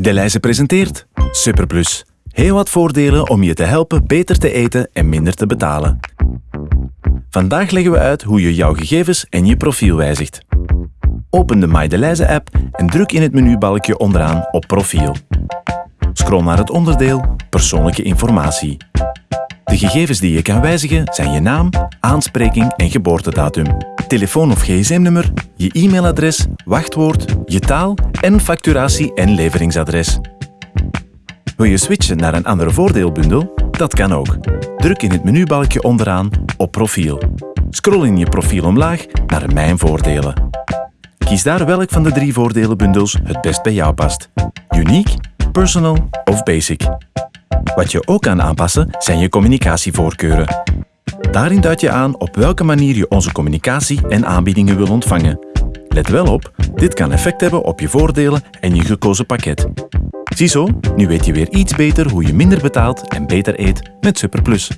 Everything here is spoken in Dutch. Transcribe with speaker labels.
Speaker 1: Deleuze presenteert Superplus. Heel wat voordelen om je te helpen beter te eten en minder te betalen. Vandaag leggen we uit hoe je jouw gegevens en je profiel wijzigt. Open de MyDeleize app en druk in het menubalkje onderaan op profiel. Scroll naar het onderdeel Persoonlijke informatie. De gegevens die je kan wijzigen zijn je naam, aanspreking en geboortedatum, telefoon- of gsm-nummer, je e-mailadres, wachtwoord, je taal en facturatie- en leveringsadres. Wil je switchen naar een andere voordeelbundel? Dat kan ook. Druk in het menubalkje onderaan op profiel. Scroll in je profiel omlaag naar Mijn voordelen. Kies daar welk van de drie voordelenbundels het best bij jou past. Unique, personal of basic. Wat je ook kan aanpassen zijn je communicatievoorkeuren. Daarin duid je aan op welke manier je onze communicatie en aanbiedingen wil ontvangen. Let wel op, dit kan effect hebben op je voordelen en je gekozen pakket. Ziezo, nu weet je weer iets beter hoe je minder betaalt en beter eet met Superplus.